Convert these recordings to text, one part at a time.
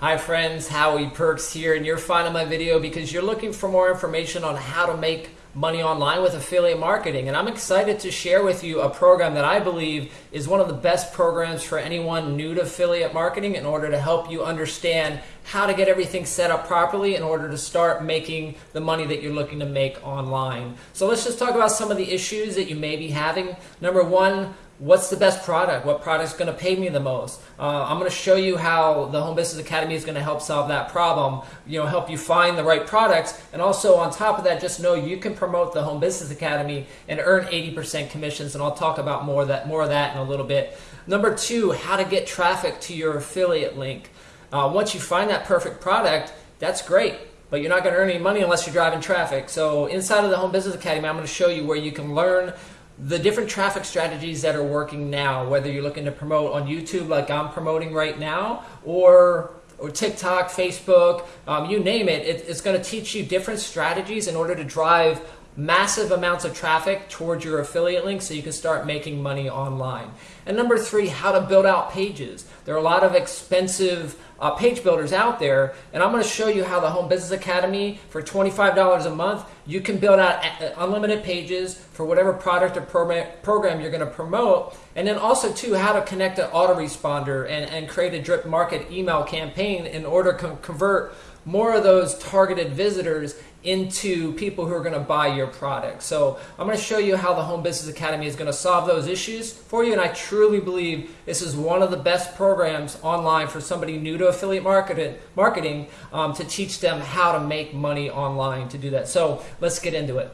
Hi friends, Howie Perks here, and you're finding my video because you're looking for more information on how to make money online with affiliate marketing. And I'm excited to share with you a program that I believe is one of the best programs for anyone new to affiliate marketing in order to help you understand how to get everything set up properly in order to start making the money that you're looking to make online. So let's just talk about some of the issues that you may be having. Number one, what's the best product? What product's going to pay me the most? Uh, I'm going to show you how the Home Business Academy is going to help solve that problem. You know, help you find the right products, and also on top of that, just know you can promote the Home Business Academy and earn 80% commissions. And I'll talk about more of that more of that in a little bit. Number two, how to get traffic to your affiliate link. Uh, once you find that perfect product, that's great but you're not going to earn any money unless you're driving traffic. So inside of the Home Business Academy, I'm going to show you where you can learn the different traffic strategies that are working now, whether you're looking to promote on YouTube like I'm promoting right now, or or TikTok, Facebook, um, you name it, it it's going to teach you different strategies in order to drive massive amounts of traffic towards your affiliate link so you can start making money online. And number three, how to build out pages. There are a lot of expensive uh, page builders out there, and I'm going to show you how the Home Business Academy for $25 a month, you can build out uh, unlimited pages for whatever product or program you're going to promote, and then also too how to connect an autoresponder and, and create a drip market email campaign in order to convert more of those targeted visitors into people who are going to buy your product. So I'm going to show you how the Home Business Academy is going to solve those issues for you. And I truly believe this is one of the best programs online for somebody new to affiliate marketing, marketing um, to teach them how to make money online to do that. So let's get into it.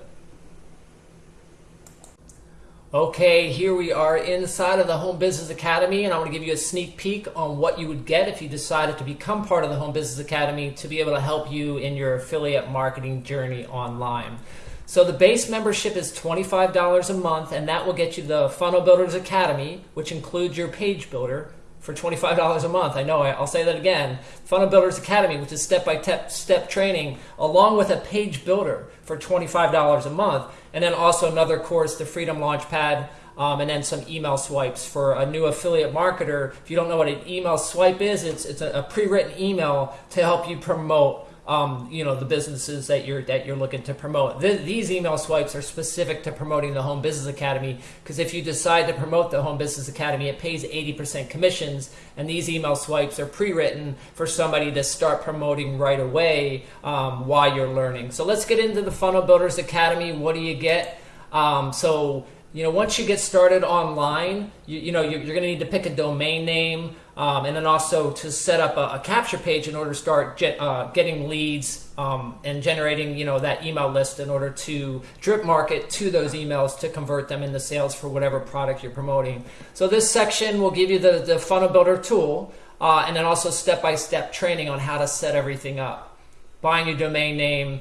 Okay, here we are inside of the Home Business Academy, and I want to give you a sneak peek on what you would get if you decided to become part of the Home Business Academy to be able to help you in your affiliate marketing journey online. So the base membership is $25 a month, and that will get you the Funnel Builders Academy, which includes your page builder, for $25 a month. I know, I'll say that again. Funnel Builders Academy, which is step-by-step training, along with a page builder for $25 a month. And then also another course, the Freedom Launchpad, um, and then some email swipes for a new affiliate marketer. If you don't know what an email swipe is, it's, it's a, a pre-written email to help you promote um, you know the businesses that you're that you're looking to promote. Th these email swipes are specific to promoting the Home Business Academy because if you decide to promote the Home Business Academy, it pays 80% commissions, and these email swipes are pre-written for somebody to start promoting right away um, while you're learning. So let's get into the Funnel Builders Academy. What do you get? Um, so you know, once you get started online, you, you know, you're, you're going to need to pick a domain name um, and then also to set up a, a, capture page in order to start get, uh, getting leads um, and generating, you know, that email list in order to drip market to those emails to convert them into sales for whatever product you're promoting. So this section will give you the, the funnel builder tool uh, and then also step-by-step -step training on how to set everything up. Buying your domain name,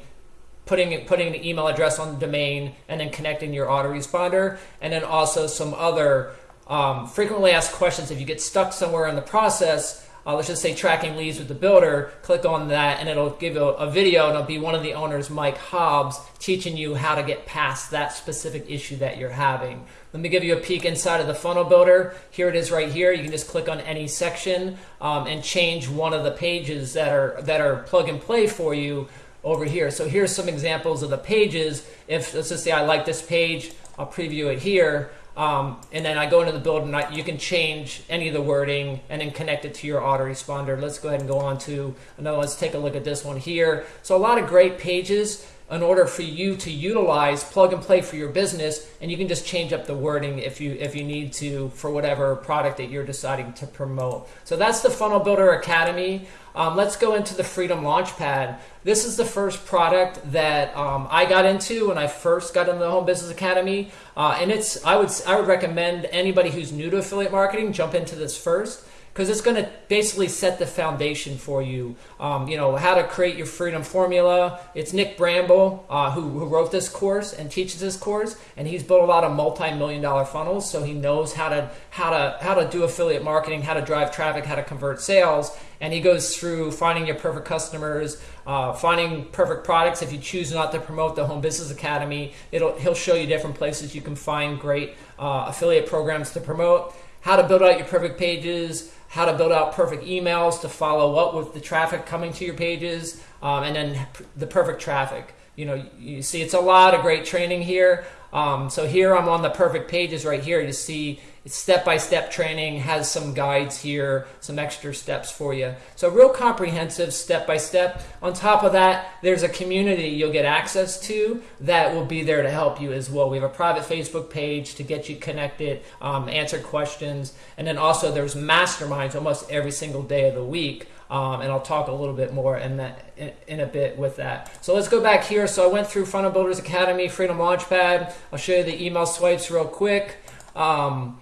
putting putting the email address on the domain and then connecting your autoresponder and then also some other um, frequently asked questions if you get stuck somewhere in the process uh, let's just say tracking leads with the builder click on that and it'll give you a, a video and it'll be one of the owners Mike Hobbs teaching you how to get past that specific issue that you're having let me give you a peek inside of the funnel builder here it is right here you can just click on any section um, and change one of the pages that are that are plug and play for you over here. So here's some examples of the pages. If let's just say I like this page, I'll preview it here. Um, and then I go into the build and I, you can change any of the wording and then connect it to your autoresponder. Let's go ahead and go on to another. Let's take a look at this one here. So a lot of great pages in order for you to utilize plug and play for your business and you can just change up the wording if you if you need to for whatever product that you're deciding to promote. So that's the funnel builder academy. Um, let's go into the freedom launchpad. This is the first product that um, i got into when i first got into the home business academy. Uh, and it's i would i would recommend anybody who's new to affiliate marketing jump into this first because it's going to basically set the foundation for you. Um, you know, how to create your freedom formula. It's Nick Bramble uh, who, who wrote this course and teaches this course, and he's built a lot of multi-million dollar funnels, so he knows how to how to how to do affiliate marketing, how to drive traffic, how to convert sales, and he goes through finding your perfect customers, uh, finding perfect products. If you choose not to promote the Home Business Academy, it'll he'll show you different places you can find great uh, affiliate programs to promote how to build out your perfect pages, how to build out perfect emails to follow up with the traffic coming to your pages, um, and then the perfect traffic. You know, you see it's a lot of great training here. Um, so here I'm on the perfect pages right here. You see it's step-by-step training, has some guides here, some extra steps for you. So real comprehensive step-by-step. On top of that, there's a community you'll get access to that will be there to help you as well. We have a private Facebook page to get you connected, um, answer questions, and then also there's masterminds almost every single day of the week. Um, and I'll talk a little bit more in that in, in, a bit with that. So let's go back here. So I went through Funnel Builders Academy, Freedom Launchpad. I'll show you the email swipes real quick. Um,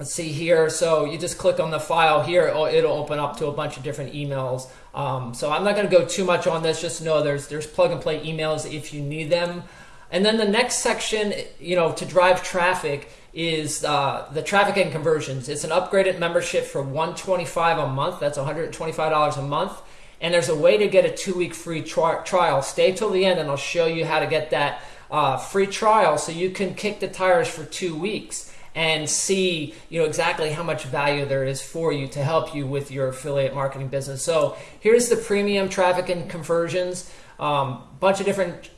let's see here. So you just click on the file here. It'll, open up to a bunch of different emails. Um, so I'm not going to go too much on this. Just know there's there's plug and play emails if you need them. And then the next section, you know, to drive traffic is uh, the traffic and conversions. It's an upgraded membership for 125 a month. That's $125 a month. And there's a way to get a two-week free tri trial. Stay till the end, and I'll show you how to get that uh, free trial so you can kick the tires for two weeks and see you know exactly how much value there is for you to help you with your affiliate marketing business. So here's the premium traffic and conversions. Um, bunch of different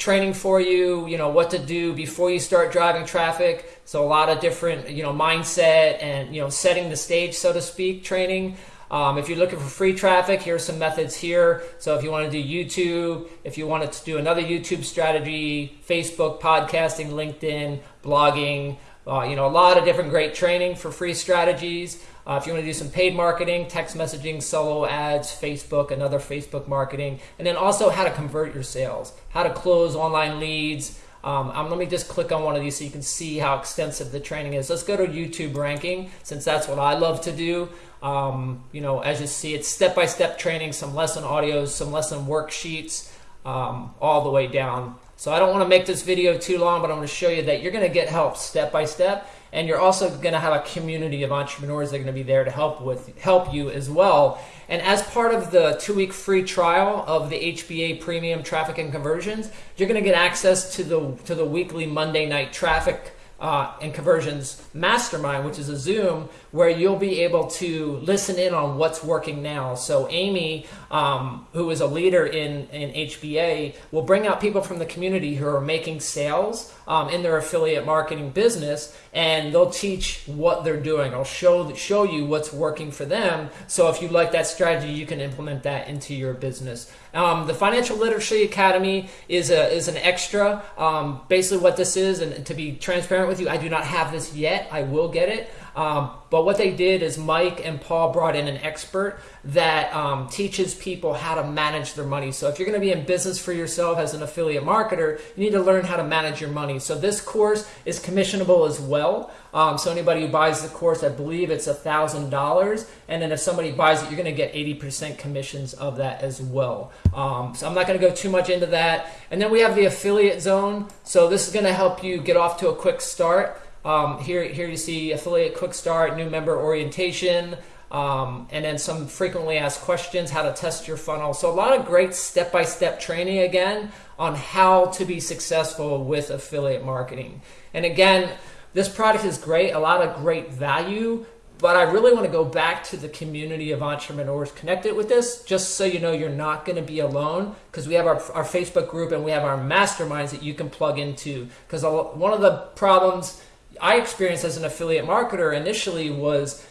training for you, you know, what to do before you start driving traffic. So a lot of different, you know, mindset and, you know, setting the stage, so to speak, training. Um, if you're looking for free traffic, here's some methods here. So if you want to do YouTube, if you wanted to do another YouTube strategy, Facebook, podcasting, LinkedIn, blogging, uh, you know, a lot of different great training for free strategies. Uh, if you want to do some paid marketing, text messaging, solo ads, Facebook, another Facebook marketing, and then also how to convert your sales, how to close online leads. Um, um, let me just click on one of these so you can see how extensive the training is. Let's go to YouTube ranking since that's what I love to do. Um, you know, as you see, it's step-by-step -step training, some lesson audios, some lesson worksheets, um, all the way down. So I don't want to make this video too long, but I'm going to show you that you're going to get help step by step and you're also going to have a community of entrepreneurs that are going to be there to help with help you as well. And as part of the two-week free trial of the HBA Premium Traffic and Conversions, you're going to get access to the to the weekly Monday night traffic uh, and conversions mastermind, which is a Zoom where you'll be able to listen in on what's working now. So Amy, um, who is a leader in, in HBA, will bring out people from the community who are making sales um, in their affiliate marketing business, and they'll teach what they're doing. I'll show show you what's working for them. So if you like that strategy, you can implement that into your business. Um, the Financial Literacy Academy is a is an extra. Um, basically, what this is, and to be transparent with you, I do not have this yet. I will get it. Um, but what they did is Mike and Paul brought in an expert that um, teaches people how to manage their money. So if you're going to be in business for yourself as an affiliate marketer, you need to learn how to manage your money. So this course is commissionable as well. Um, so anybody who buys the course, I believe it's a thousand dollars, and then if somebody buys it, you're going to get 80% commissions of that as well. Um, so I'm not going to go too much into that. And then we have the affiliate zone. So this is going to help you get off to a quick start. Um, here, here you see affiliate quick start, new member orientation, um, and then some frequently asked questions, how to test your funnel. So a lot of great step-by-step -step training again on how to be successful with affiliate marketing. And again, this product is great, a lot of great value, but I really want to go back to the community of entrepreneurs connected with this, just so you know you're not going to be alone, because we have our, our Facebook group and we have our masterminds that you can plug into. Because one of the problems I experienced as an affiliate marketer initially was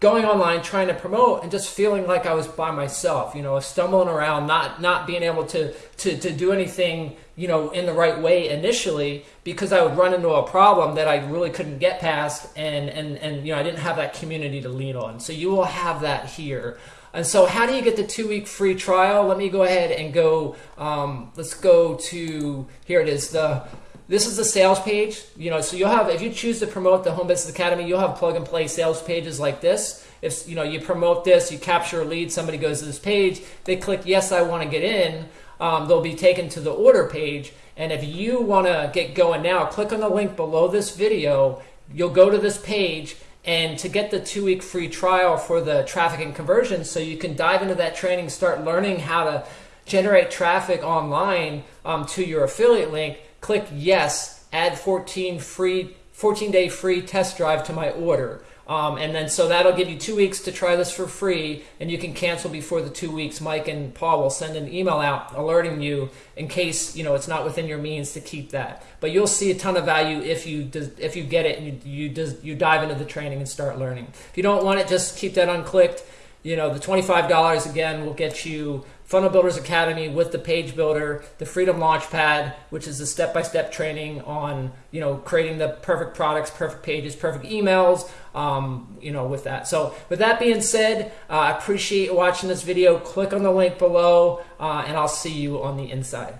going online trying to promote and just feeling like I was by myself, you know, stumbling around, not not being able to to to do anything, you know, in the right way initially because I would run into a problem that I really couldn't get past and and and you know, I didn't have that community to lean on. So you will have that here. And so how do you get the two week free trial? Let me go ahead and go, um, let's go to, here it is, the this is the sales page. You know, so you'll have if you choose to promote the Home Business Academy, you'll have plug and play sales pages like this. If you know you promote this, you capture a lead, somebody goes to this page, they click yes, I want to get in. Um, they'll be taken to the order page. And if you want to get going now, click on the link below this video. You'll go to this page and to get the two week free trial for the traffic and conversion so you can dive into that training, start learning how to generate traffic online um, to your affiliate link click yes, add 14 free 14 day free test drive to my order. Um, and then so that'll give you two weeks to try this for free, and you can cancel before the two weeks. Mike and Paul will send an email out alerting you in case you know it's not within your means to keep that. But you'll see a ton of value if you if you get it and you you, you dive into the training and start learning. If you don't want it, just keep that unclicked you know, the $25 again will get you Funnel Builders Academy with the page builder, the Freedom Launchpad, which is the step-by-step training on, you know, creating the perfect products, perfect pages, perfect emails, um, you know, with that. So with that being said, uh, I appreciate watching this video. Click on the link below, uh, and I'll see you on the inside.